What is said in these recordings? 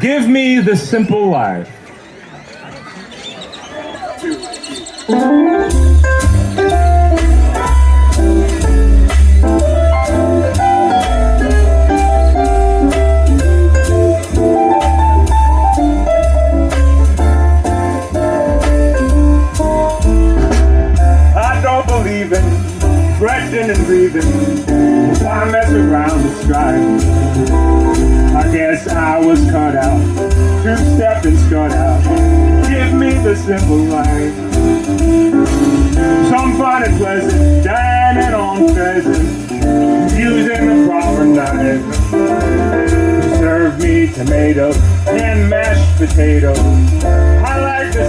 Give me the simple life. I don't believe in fretting and grieving. Why mess around with strife? Guess I was cut out, two-step and strut out. Give me the simple life. Some find it pleasant, dining on pheasant, using the proper knife. Serve me tomato and mashed potato. I like the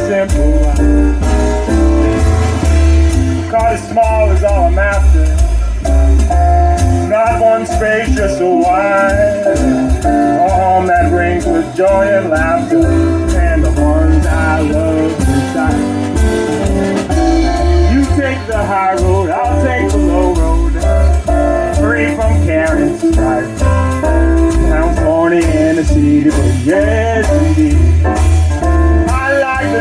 I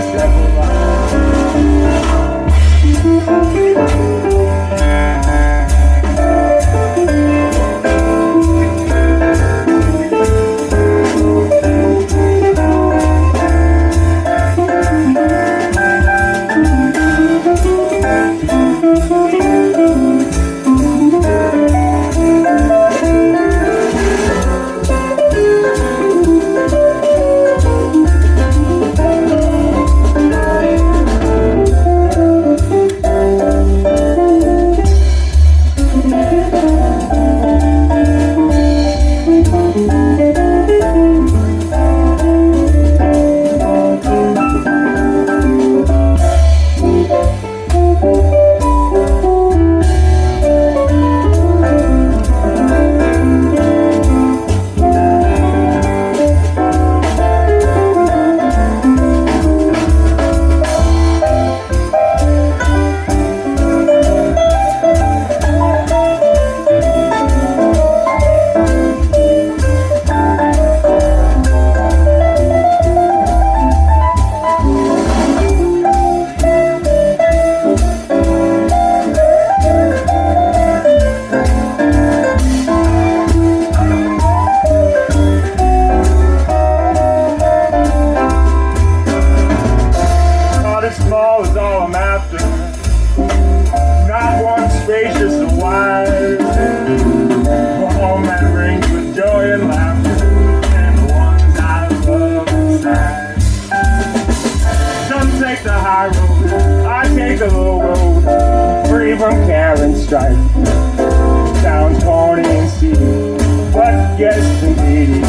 like road. I take the low road, free from care and strife. Sounds corny and seedy, but yes, indeed.